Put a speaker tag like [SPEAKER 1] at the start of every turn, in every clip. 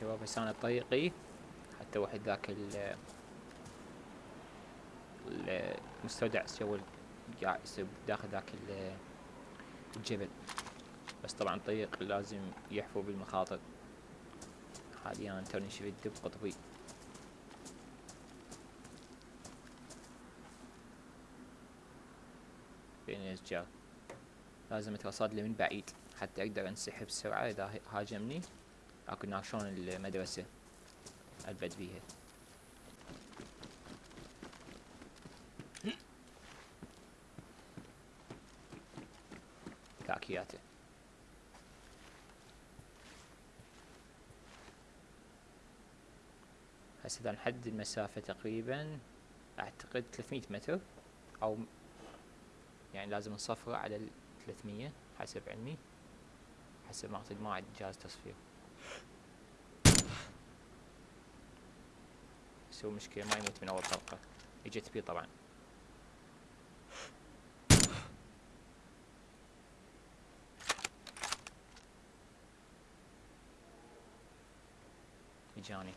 [SPEAKER 1] شباب هسه أنا طريقي حتى واحد ذاك ال المستودع سوى قاعد داخل ذاك ال- الجبل. بس طبعا طريق لازم يحفو بالمخاطر. حاليا توني شفت دب قطبي. بين الاشجار لازم اترصد من بعيد. حتى أقدر أنسحب بسرعة إذا هاجمني. هناك شلون المدرسة البد بيها كاكياته هسه اذا نحدد المسافة تقريبا اعتقد 300 متر أو يعني لازم نصفره على ال 300 حسب علمي. حسب ما اعتقد ما عندي جهاز تصفير. هو مشكلة ما يموت من أول طلقة اجت بي طبعا. اجاني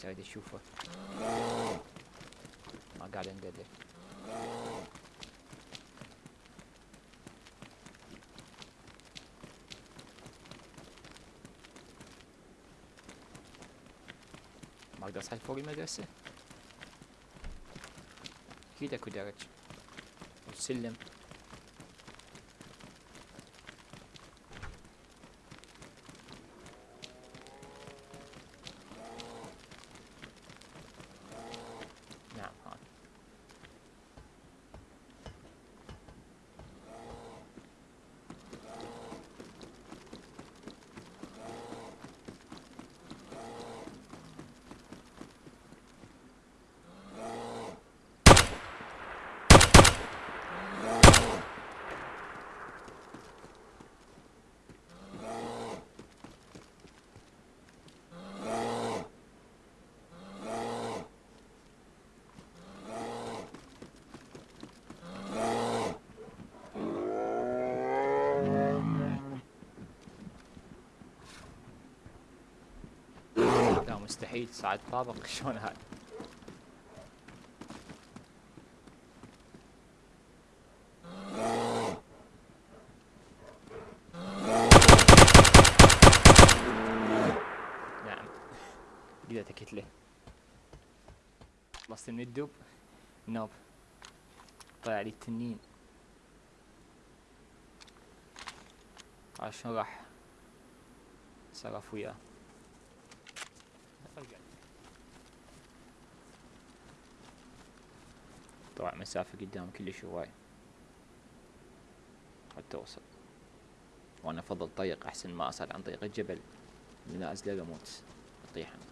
[SPEAKER 1] بس اريد اشوفه ما قاعد اندلع ما أقدر اصعد فوق المدرسة أكيد اكو درج والسلم نعم هان لا مستحيل صعد طابق شلون هاي؟ نعم. قدرت اكتله خلصت من الدب. نوب. طلع لي التنين. شلون راح؟ صرف وياه. المسافة قدام كلش هواي حتى أوصل وأنا أفضل طيق أحسن ما أصل عن طريق الجبل. من أزلق أموت. أطيح أنا.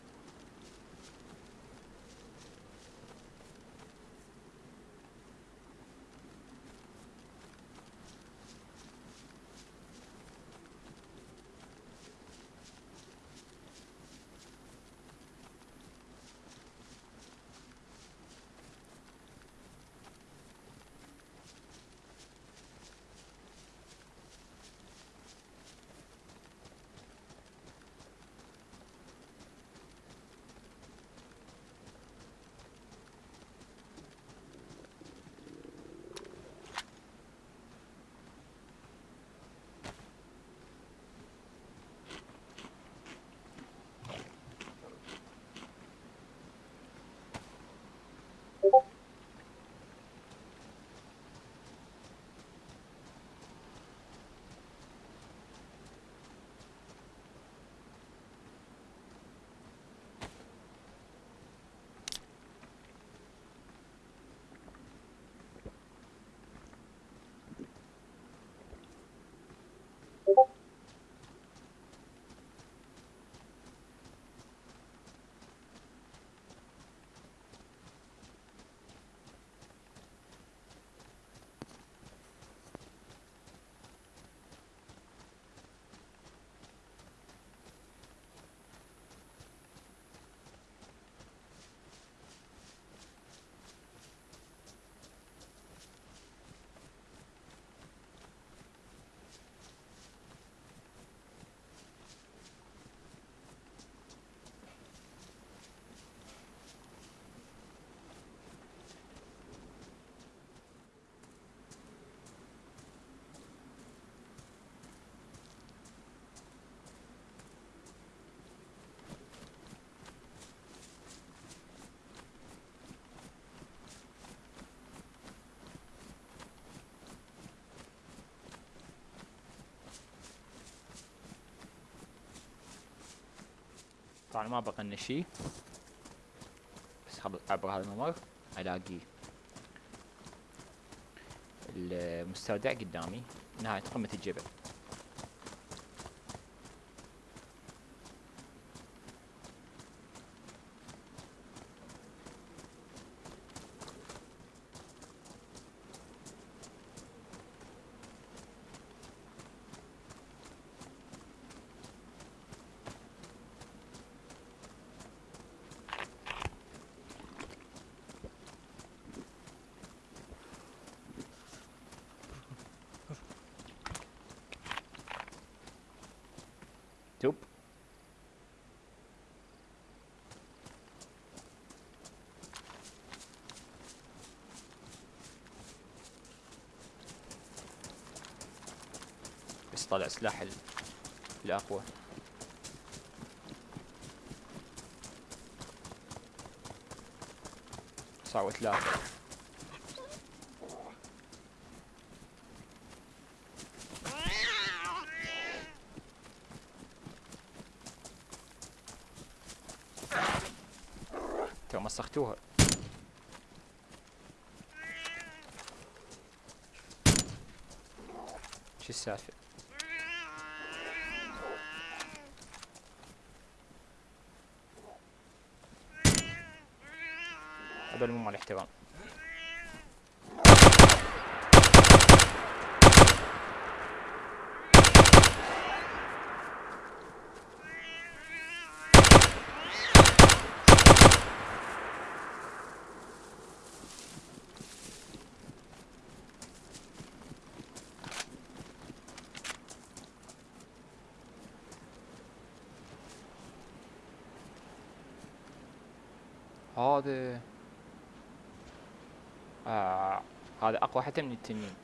[SPEAKER 1] طبعا ما بقى لنا شي بس عبر هذا الممر ألاقي المستودع قدامي. نهاية قمة الجبل. طالع سلاح الأقوى. صعوة لا تو مسختوها. شو السالفة؟ هذول مو مال احترام هذا آه هذا أقوى حتى من التنين.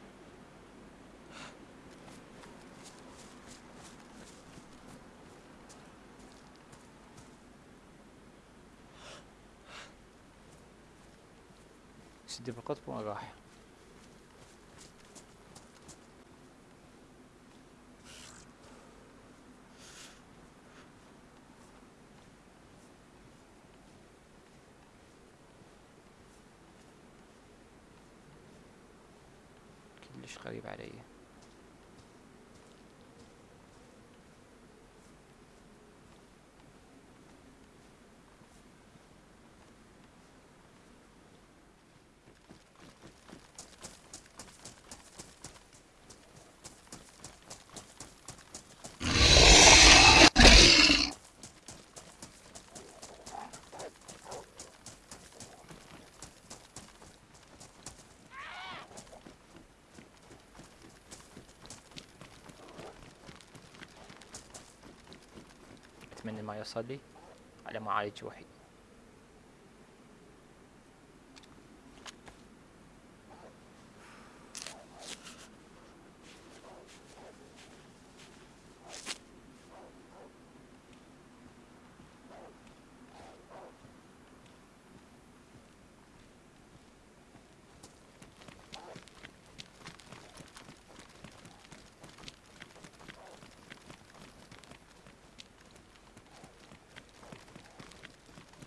[SPEAKER 1] سد بالقطب وين ready. أتمنى ما يوصل لي على ما وحيد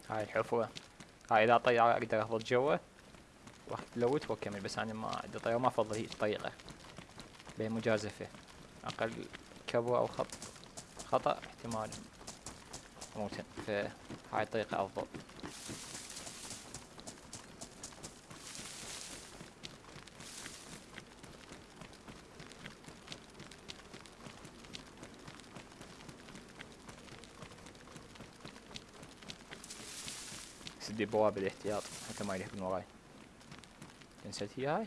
[SPEAKER 1] هاي الحفرة هاي إذا طيارة أقدر اهبط جوا واخذ لوت واكمل بس أنا ما عندي طيارة ما أفضل هي الطريقة بين مجازفة. أقل كبوة أو خط خطأ احتمال أموت. فهاي الطريقة أفضل. سدي بوابة الاحتياط حتى ما يلهب من وراي كنسلت هي هاي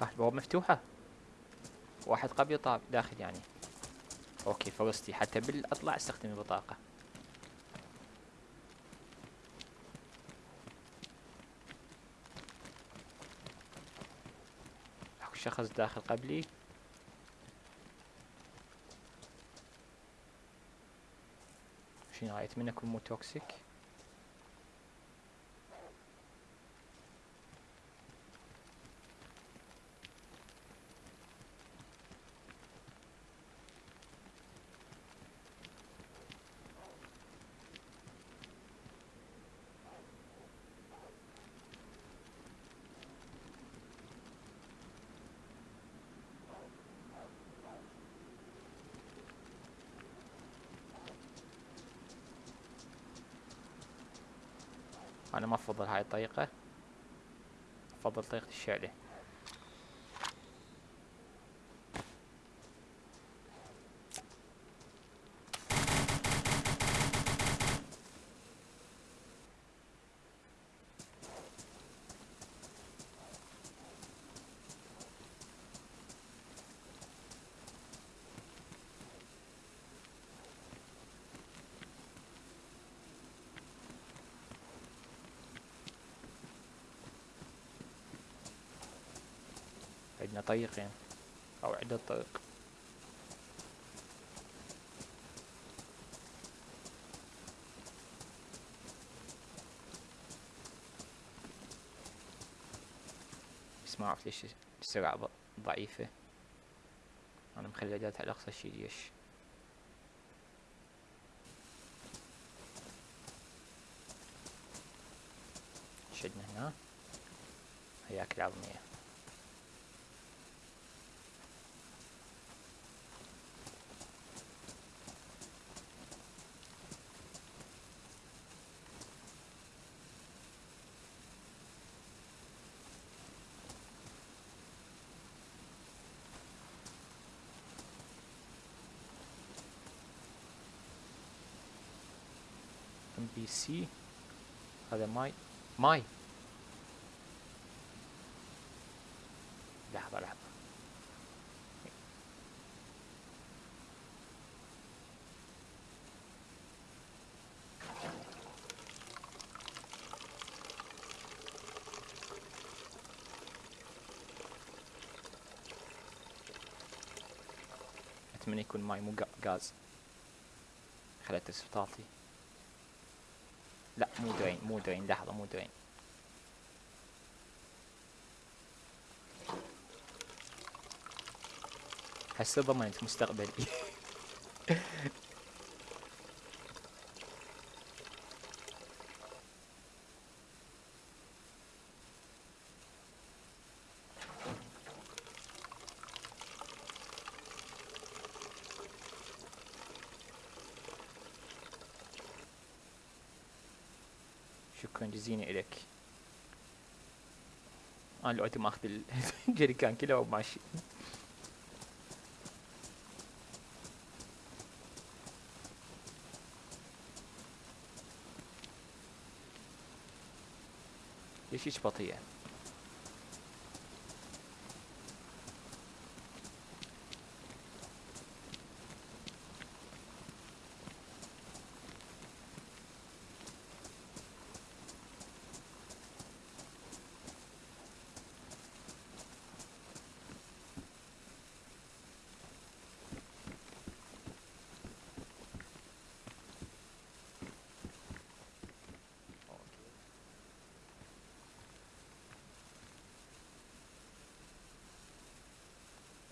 [SPEAKER 1] راح البوابة مفتوحة. واحد قبل طاب داخل يعني. أوكي فرصتي حتى بالاطلع استخدم البطاقة أكو شخص داخل قبلي. شنو اتمنى اكون مو توكسيك. معي طريقة. أفضل طريقة الشعلة طريقين أو عدة طرق. بس ما اعرف ليش السرعة ضعيفة؟ أنا مخلي الاعدادات على أقصى شي ليش؟ شدنا هنا. هياك العظمية. سي هذا ماي. ماي. لحظة لحظة. أتمنى يكون ماي مو غا- غاز خلت اسفطاطي لا مو درين مو درين. لحظة مو درين. هسه ضمنت مستقبلي. الخزينة إليك أنا لو ما ماخذ الجريكان كله وماشي ليش هيك بطيئة؟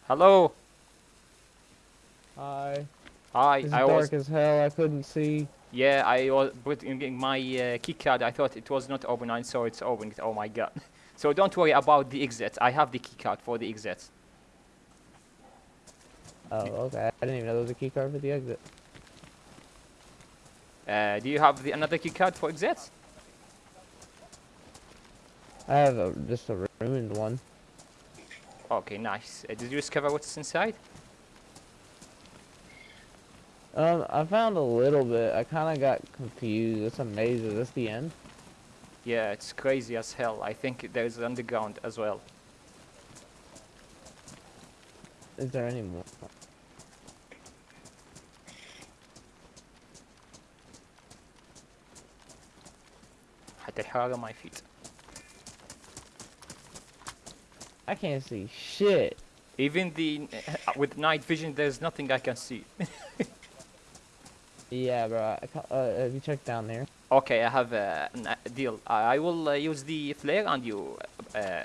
[SPEAKER 1] Hello.
[SPEAKER 2] Hi.
[SPEAKER 1] Hi.
[SPEAKER 2] It's
[SPEAKER 1] I
[SPEAKER 2] dark
[SPEAKER 1] was.
[SPEAKER 2] as hell. I couldn't see.
[SPEAKER 1] Yeah, I was putting my uh, key card. I thought it was not open. I saw it's open. Oh my god. So don't worry about the exit. I have the key card for the exit.
[SPEAKER 2] Oh, okay. I didn't even know there was a key card for the exit.
[SPEAKER 1] Uh, do you have the another key card for exit?
[SPEAKER 2] I have a, just a ruined one.
[SPEAKER 1] Okay, nice. Uh, did you discover what's inside?
[SPEAKER 2] Um, I found a little bit. I kind of got confused. It's amazing. Is this the end?
[SPEAKER 1] Yeah, it's crazy as hell. I think there's underground as well.
[SPEAKER 2] Is there any more?
[SPEAKER 1] I had to hurt on my feet.
[SPEAKER 2] I can't see shit.
[SPEAKER 1] even the uh, with night vision there's nothing I can see
[SPEAKER 2] Yeah, bro. Uh, have you checked down there?
[SPEAKER 1] okay I have uh, a deal I I will uh, use the flare and you uh, uh,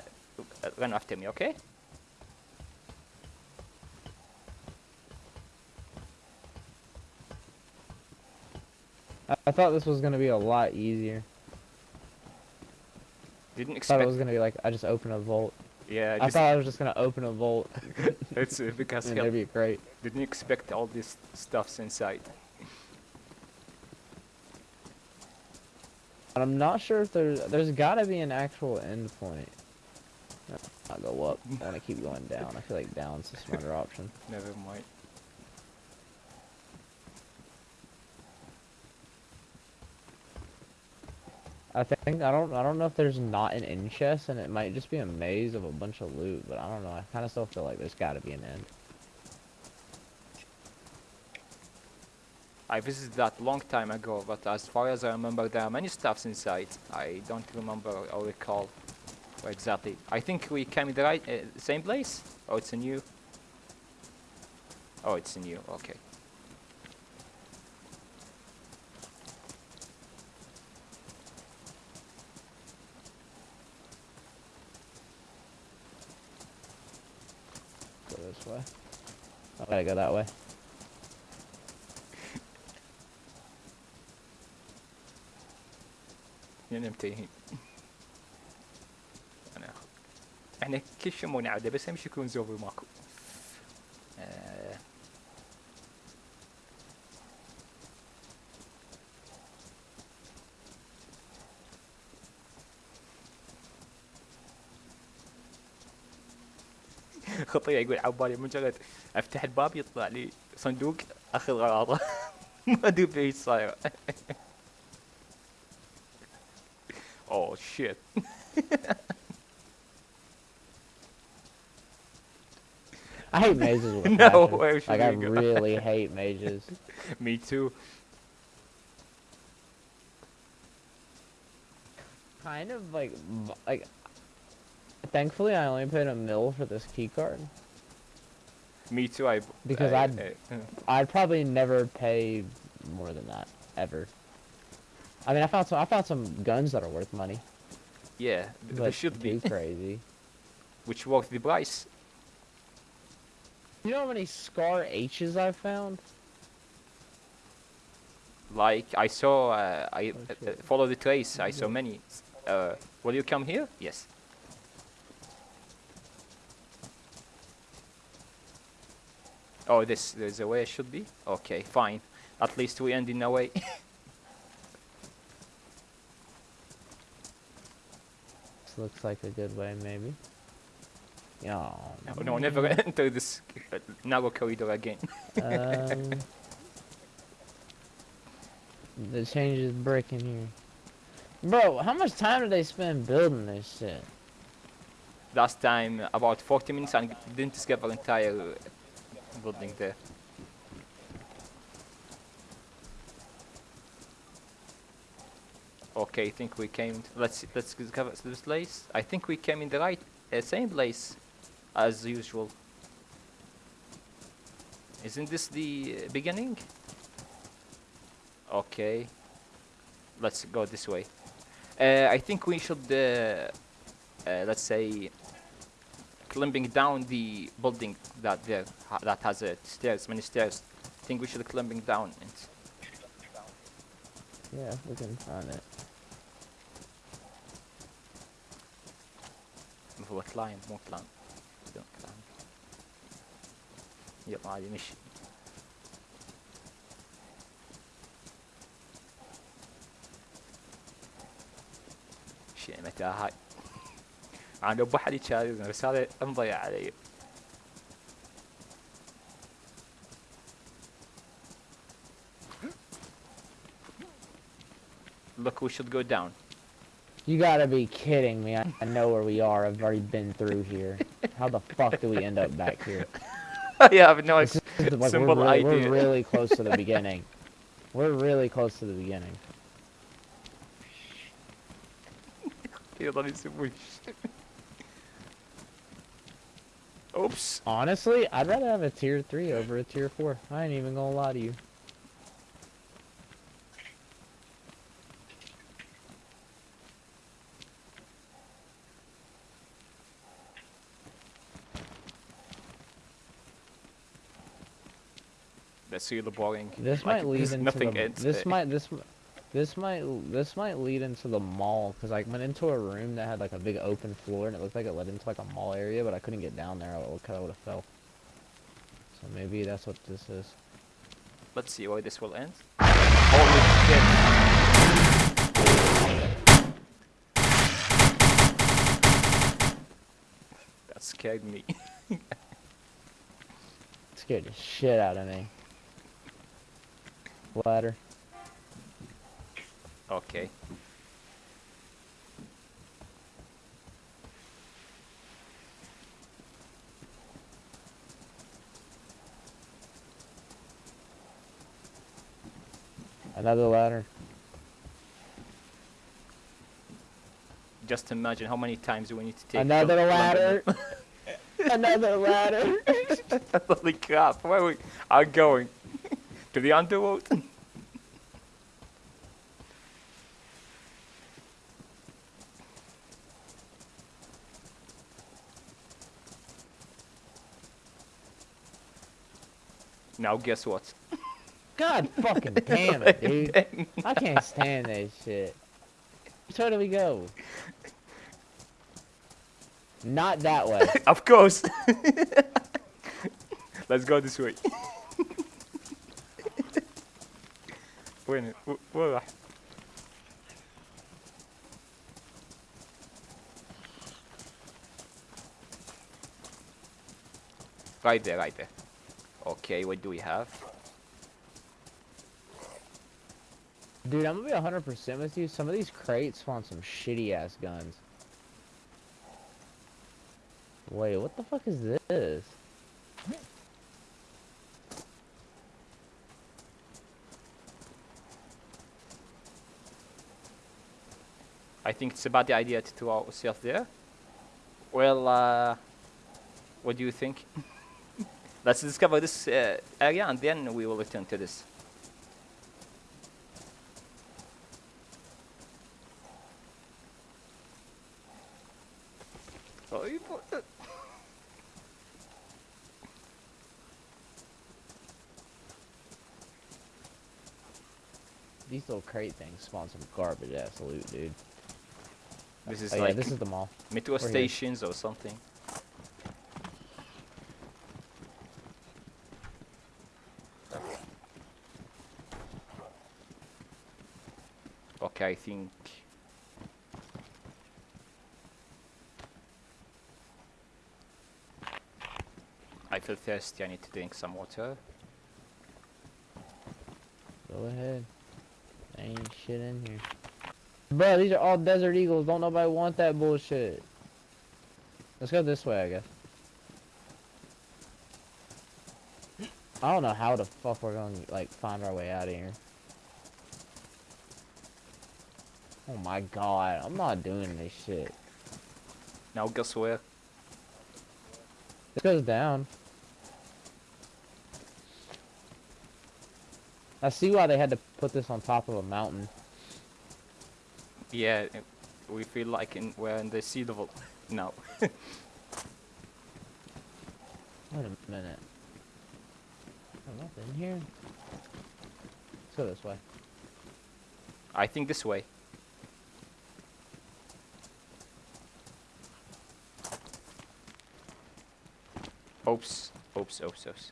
[SPEAKER 1] run after me okay
[SPEAKER 2] I, thought this was gonna be a lot easier.
[SPEAKER 1] didn't
[SPEAKER 2] I thought
[SPEAKER 1] expect
[SPEAKER 2] it was gonna be like I just open a vault.
[SPEAKER 1] Yeah
[SPEAKER 2] I
[SPEAKER 1] just,
[SPEAKER 2] thought I was just gonna open a vault
[SPEAKER 1] it's uh, because hell,
[SPEAKER 2] it'd be great.
[SPEAKER 1] didn't expect all this stuffs inside
[SPEAKER 2] But I'm not sure if there's there's gotta be an actual end point. I'll go up. I wanna keep going down. I feel like down's the smarter option.
[SPEAKER 1] never mind
[SPEAKER 2] I think I don't I don't know if there's not an end chest and it might just be a maze of a bunch of loot, but I don't know. I kind of still feel like there's got to be an end.
[SPEAKER 1] I visited that long time ago, but as far as I remember, there are many stuffs inside. I don't remember or recall exactly. I think we came in the right, uh, same place. Oh, it's a new. Oh, it's a new. Okay.
[SPEAKER 2] Go this way. I gotta go that way.
[SPEAKER 1] نمت الحين. انا اخذ. احنا كل شمون عاده بس امشي يكون زوبي ماكو. آه. خطيه يقول عبالي مجرد أفتح الباب يطلع لي صندوق أخذ غراضة ما أدري في إيش صاير oh, اوه شيت
[SPEAKER 2] I hate mages with
[SPEAKER 1] no,
[SPEAKER 2] passion. Like, I
[SPEAKER 1] go?
[SPEAKER 2] really hate mages.
[SPEAKER 1] Me too.
[SPEAKER 2] Kind of like, like, Thankfully, I only paid a mill for this key card.
[SPEAKER 1] Me too. I
[SPEAKER 2] Because
[SPEAKER 1] I,
[SPEAKER 2] I'd-
[SPEAKER 1] uh,
[SPEAKER 2] I'd probably never pay more than that ever. I mean, I found some. I found some guns that are worth money,
[SPEAKER 1] yeah, th- there should be,
[SPEAKER 2] crazy.
[SPEAKER 1] which worth the price.
[SPEAKER 2] You know how many Scar H's I found?
[SPEAKER 1] Like I saw, uh, I
[SPEAKER 2] Oh,
[SPEAKER 1] uh, follow the trace. I saw many. Uh, will you come here? Yes. Oh, this there's a way it should be. Okay, fine. At least we end in a way.
[SPEAKER 2] This looks like a good way, maybe. Oh,
[SPEAKER 1] no, no, never enter this uh, narrow corridor again.
[SPEAKER 2] um, the changes brick in here. Bro, how much time did they spend building this shit?
[SPEAKER 1] Last time about 40 minutes and didn't discover entire building there. Okay, I think we came. let's see, let's discover this place. I think we came in the right, uh, same place as usual. Isn't this the uh, beginning? Okay. Let's go this way. Uh, I think we should, uh, uh, let's say, climbing down the building that there ha that has uh, stairs, many stairs. I think we should climbing down it.
[SPEAKER 2] Yeah, we can find it.
[SPEAKER 1] هو climb مو climb. Don't climb. يلا عادي مشي. شي متى هاي انا ابو حد يشاركنا بس هذا مضيع علي Look, we should go down.
[SPEAKER 2] You gotta be kidding me. I, I know where we are. I've already been through here. How the fuck do we end up back here?
[SPEAKER 1] I have no
[SPEAKER 2] This is the- like,
[SPEAKER 1] simple
[SPEAKER 2] we're, really,
[SPEAKER 1] idea.
[SPEAKER 2] we're really close to the beginning. We're really close to the beginning.
[SPEAKER 1] Yılan isim bu iş. Oops.
[SPEAKER 2] Honestly, I'd rather have a tier three over a tier four. I ain't even gonna lie to you.
[SPEAKER 1] That's really boring.
[SPEAKER 2] This
[SPEAKER 1] Like,
[SPEAKER 2] might lead into
[SPEAKER 1] nothing
[SPEAKER 2] the,
[SPEAKER 1] ends
[SPEAKER 2] this
[SPEAKER 1] there.
[SPEAKER 2] might this this might this might lead into the mall because I went into a room that had like a big open floor and it looked like it led into like a mall area, but I couldn't get down there. I would have would have fell. So maybe that's what this is.
[SPEAKER 1] Let's see where this will end. Holy shit. That scared me.
[SPEAKER 2] scared the shit out of me. Ladder.
[SPEAKER 1] Okay.
[SPEAKER 2] Another ladder.
[SPEAKER 1] Just imagine how many times do we need to take
[SPEAKER 2] Another ladder. Another ladder.
[SPEAKER 1] Holy crap, where we are going? to the underworld? now guess what?
[SPEAKER 2] God fucking damn it, dude. I can't stand that shit. Which way do we go? Not that way.
[SPEAKER 1] of course! Let's go this way. وين و- وين راح؟ Right there, right there. Okay, what do we have?
[SPEAKER 2] Dude, I'm gonna be 100% with you. Some of these crates spawn some shitty ass guns. Wait, what the fuck is this?
[SPEAKER 1] I think it's a bad idea to throw ourselves there. Well, uh, what do you think? Let's discover this uh, area and then we will return to this. Oh, you put
[SPEAKER 2] These little crate things spawn some garbage ass loot, dude.
[SPEAKER 1] This is
[SPEAKER 2] oh,
[SPEAKER 1] like
[SPEAKER 2] yeah, this is the mall.
[SPEAKER 1] metro
[SPEAKER 2] here.
[SPEAKER 1] stations or something. Okay, I think I feel thirsty. I need to drink some water.
[SPEAKER 2] Go ahead. Ain't shit in here. Bro, these are all Desert Eagles. Don't nobody want that bullshit. Let's go this way, I guess. I don't know how the fuck we're gonna like find our way out of here. Oh my god, I'm not doing this shit.
[SPEAKER 1] Now guess where?
[SPEAKER 2] This goes down. I see why they had to put this on top of a mountain.
[SPEAKER 1] Yeah, we feel like in, we're in the sea level now.
[SPEAKER 2] Wait a minute. Oh, nothing here. Let's go this way.
[SPEAKER 1] I think this way. Oops, oops, oops, oops.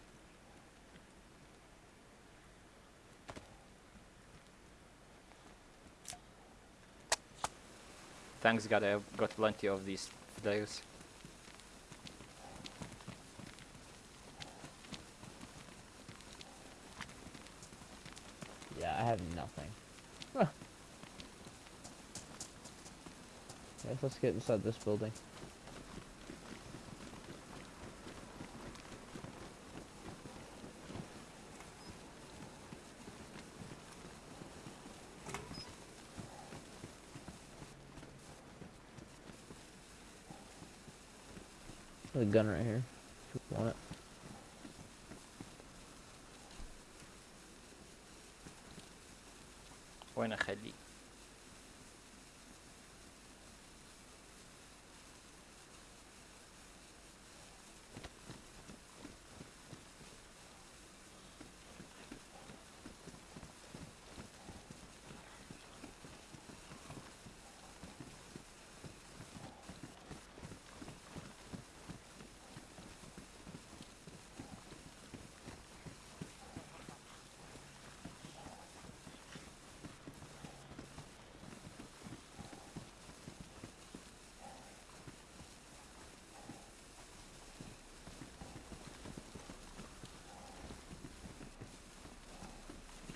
[SPEAKER 1] Thanks God I've got plenty of these flares.
[SPEAKER 2] Yeah, I have nothing. Huh. Guess let's get inside this building. Gun right here.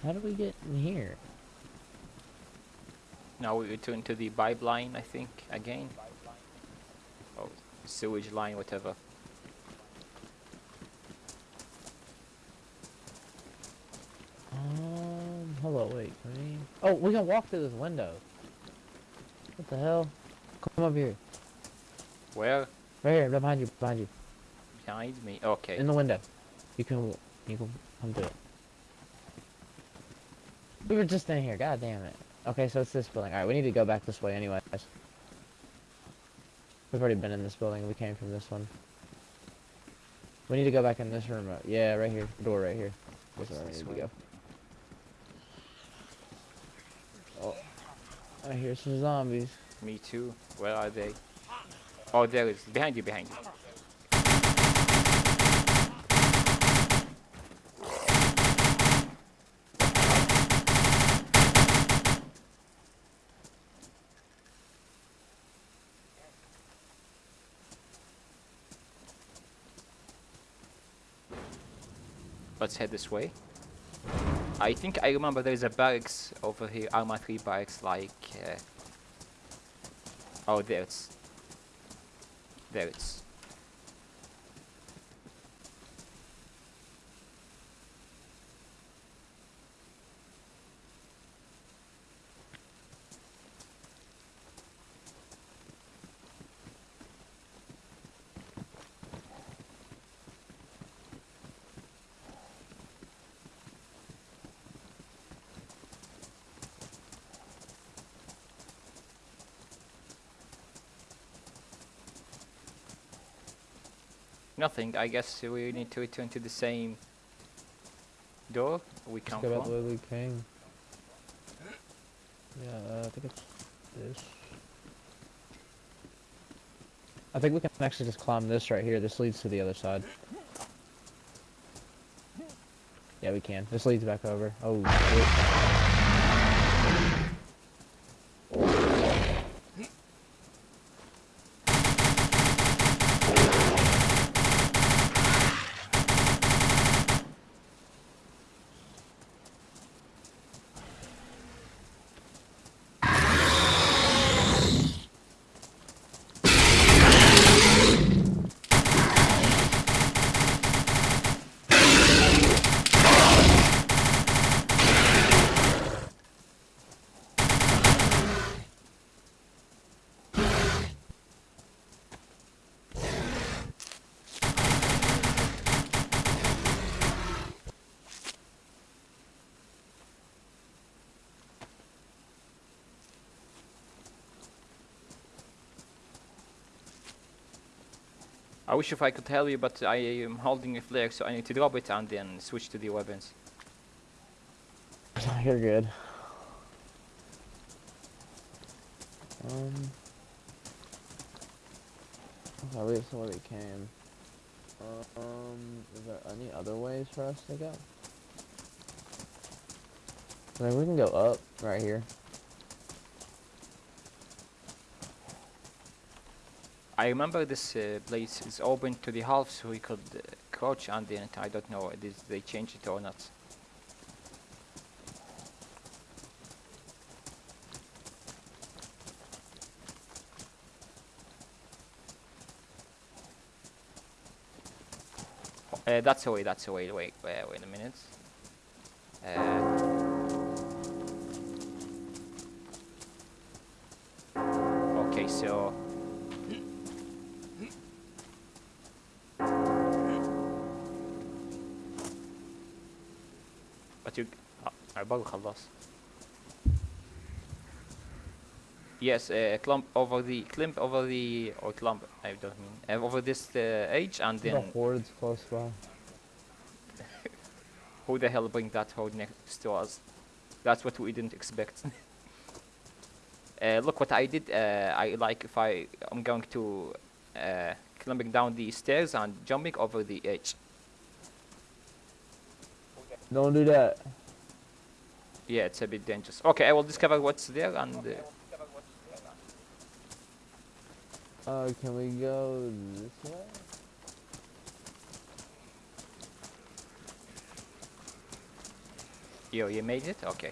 [SPEAKER 2] How do we get in here?
[SPEAKER 1] now we return to the pipeline I think again oh sewage line whatever
[SPEAKER 2] Um, hello, wait, we... Oh, we can walk through this window. What the hell? Come up here.
[SPEAKER 1] where
[SPEAKER 2] Right here, behind you, behind you.
[SPEAKER 1] behind me okay
[SPEAKER 2] In the window. You can, you can come through it. We were just in here, god damn it. Okay, so it's this building. Alright, we need to go back this way anyways. We've already been in this building, we came from this one. We need to go back in this room. uh, Yeah, right here. Door right here. This is where we
[SPEAKER 1] This
[SPEAKER 2] need to go. Oh, I hear some zombies.
[SPEAKER 1] me too where are they oh there is behind you behind you Let's head this way. I think I remember there's a barracks over here, Arma 3 barracks, like... Uh, oh, there it's... There it's... Nothing, I guess we need to return to the same door we
[SPEAKER 2] Let's
[SPEAKER 1] come
[SPEAKER 2] go back the
[SPEAKER 1] from.
[SPEAKER 2] way we came. Yeah, uh, I think it's this. I think we can actually just climb this right here. This leads to the other side. Yeah, we can. This leads back over. Oh, shit.
[SPEAKER 1] I wish if I could tell you, but I am holding a flare, so I need to drop it and then switch to the weapons.
[SPEAKER 2] You're good. Um. Saw where we came. Um, is there any other ways for us to go? I mean, we can go up right here.
[SPEAKER 1] I remember this uh, place is open to the half, so we could uh, crouch under it. I don't know if they changed it or not. Uh, that's away, that's away, wait, wait, wait a minute. Uh, okay, so... آه، عبالي خلاص Yes, uh, climb over the climb over the or climb I don't mean uh, over this uh, edge and
[SPEAKER 2] The
[SPEAKER 1] then
[SPEAKER 2] horde's close by.
[SPEAKER 1] who the hell bring that horde next to us? That's what we didn't expect. uh, look what I did. Uh, I like if I I'm going to uh, climbing down the stairs and jumping over the edge.
[SPEAKER 2] Don't do that.
[SPEAKER 1] Yeah, it's a bit dangerous. Okay, I will discover what's there and. Uh,
[SPEAKER 2] Uh, can we go this way?
[SPEAKER 1] Yo, you made it? Okay.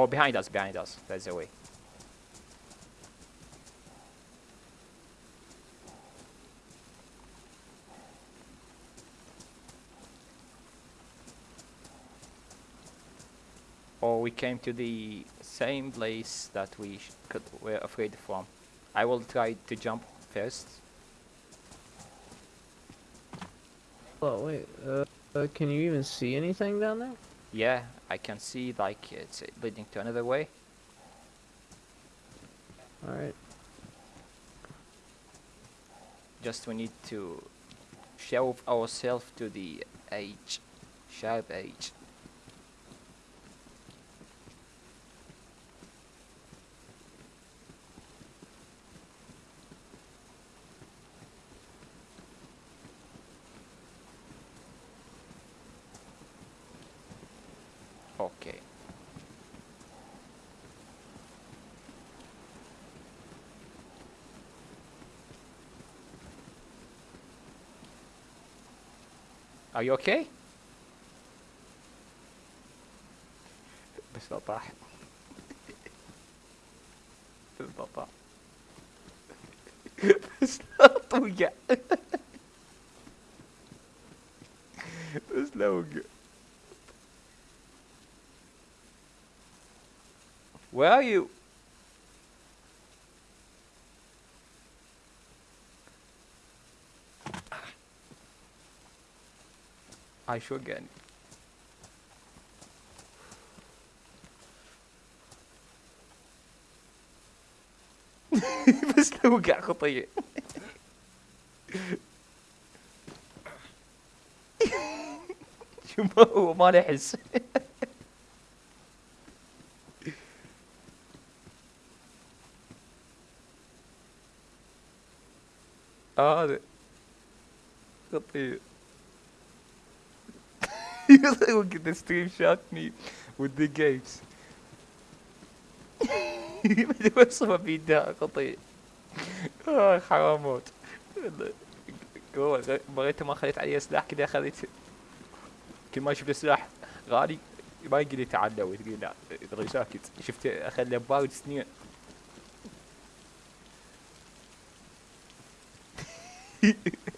[SPEAKER 1] Oh, behind us, behind us. That's the way. Or we came to the same place that we could, were afraid from. I will try to jump first.
[SPEAKER 2] Oh wait. Uh, uh, can you even see anything down there?
[SPEAKER 1] Yeah, I can see like it's leading to another way.
[SPEAKER 2] All right.
[SPEAKER 1] Just we need to shelve ourselves to the edge, sharp edge. Okay. Are you okay? بس لا طاح بس لا طاح بس لا توقع بس لا وقع Where are you? I شو again. بس لو وقع خطية شو ما هو ما نحس آه هذا خطير Look at the stream shot me with the games. اوصفه بيدها خطير. آه حرام بغيت ما خليت عليه سلاح كذا خليت كل ما شفت سلاح غالي ما يقدر يتعدى وتقول لا تغي ساكت. شفت اخذ بارد سنين.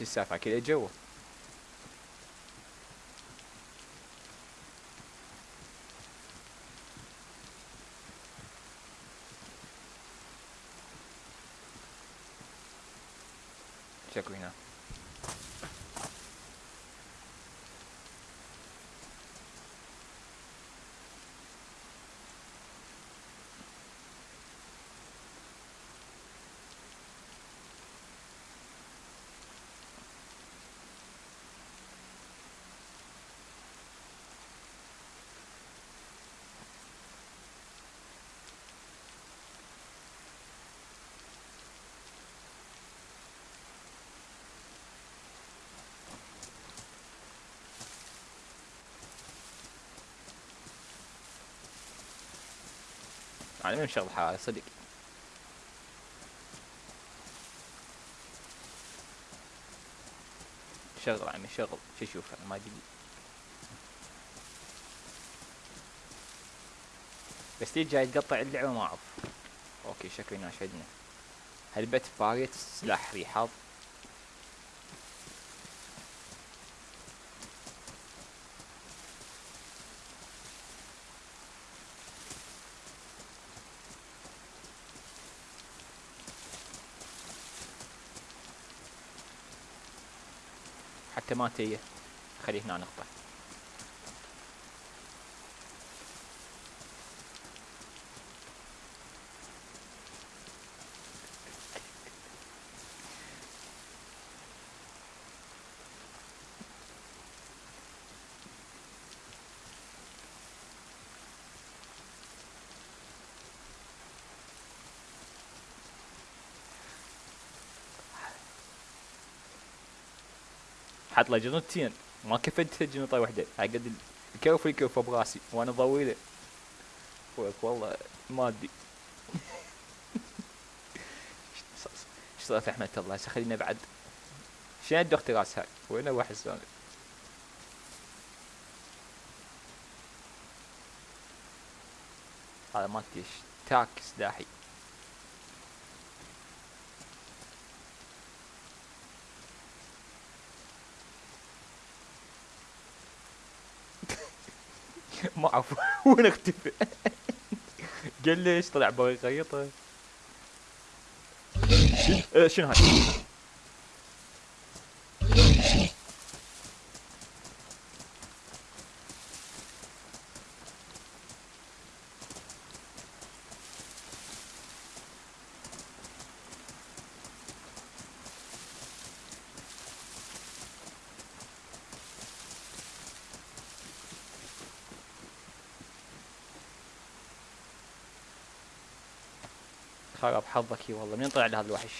[SPEAKER 1] ci si fakilejewo Check we now. أنا من شغل حراري صدق. شغل عمي شغل شو أشوف أنا ما ادري بس ليش جاي تقطع اللعبة ما أعرف. أوكي شكلي ناشدنا هلبت باغيت سلاح ريحاض. مالتيه خلي هنا نقطه حط له جنطتين ما كفت جنطة واحدة هاي قد الكوف الكوف براسي وأنا طويلة. فوق والله ما أدري. إيش صار في أحمد الله؟ خلينا بعد؟ شنو الدكتور راس هاي وين واحد ثاني هذا ما تيش تاك سلاحي ما أعرف. وين اختفى قال ليش طلع بغي يغيطه. آه، شنو هاي؟ حظك والله منين طلع لي هذا الوحش؟